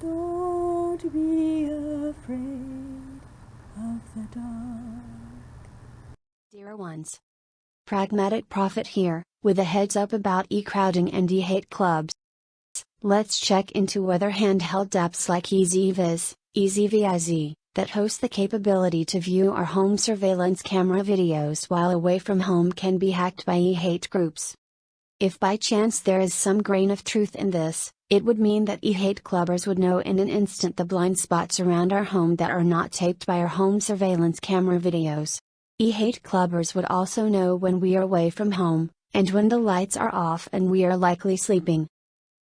Don't be afraid of the dark. Dear ones. Pragmatic Prophet here, with a heads up about e-crowding and e-hate clubs. Let's check into whether handheld apps like EZVIZ, EZVIZ, that host the capability to view our home surveillance camera videos while away from home can be hacked by e-hate groups. If by chance there is some grain of truth in this, it would mean that e-hate clubbers would know in an instant the blind spots around our home that are not taped by our home surveillance camera videos. E-hate clubbers would also know when we are away from home, and when the lights are off and we are likely sleeping.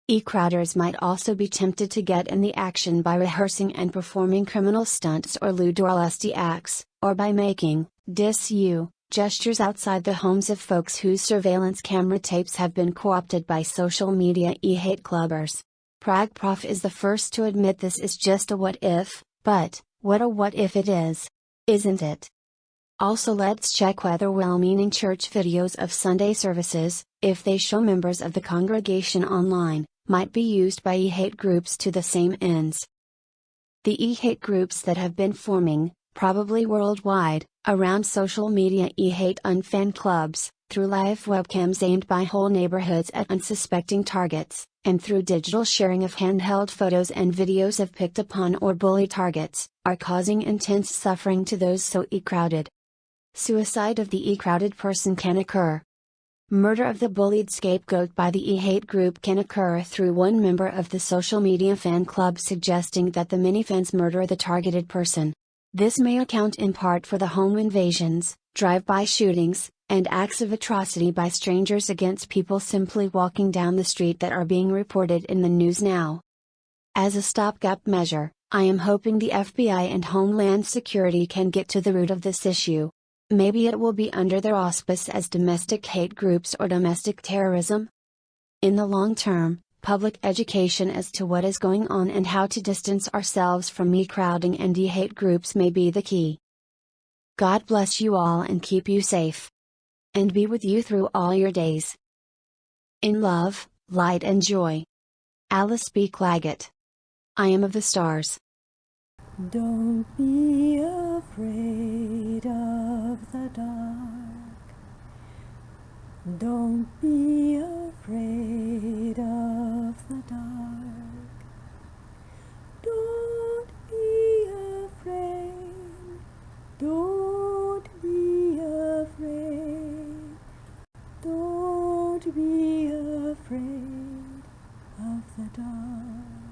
E-crowders might also be tempted to get in the action by rehearsing and performing criminal stunts or lewd or lusty acts, or by making, dis-you, gestures outside the homes of folks whose surveillance camera tapes have been co-opted by social media e-hate clubbers. Pragprof is the first to admit this is just a what if, but, what a what if it is. Isn't it? Also let's check whether well-meaning church videos of Sunday services, if they show members of the congregation online, might be used by e-hate groups to the same ends. The e-hate groups that have been forming, probably worldwide, around social media e-hate unfan clubs, through live webcams aimed by whole neighborhoods at unsuspecting targets, and through digital sharing of handheld photos and videos of picked upon or bullied targets, are causing intense suffering to those so e-crowded. Suicide of the e-crowded person can occur, Murder of the bullied scapegoat by the e-hate group can occur through one member of the social media fan club suggesting that the many fans murder the targeted person. This may account in part for the home invasions, drive-by shootings, and acts of atrocity by strangers against people simply walking down the street that are being reported in the news now. As a stopgap measure, I am hoping the FBI and Homeland Security can get to the root of this issue. Maybe it will be under their auspice as domestic hate groups or domestic terrorism? In the long term, public education as to what is going on and how to distance ourselves from e-crowding and e-hate groups may be the key. God bless you all and keep you safe. And be with you through all your days. In love, light and joy. Alice B. Claggett. I am of the stars. Don't be afraid of the dark. Don't be afraid of the dark. Don't be afraid. Don't be afraid. Don't be afraid of the dark.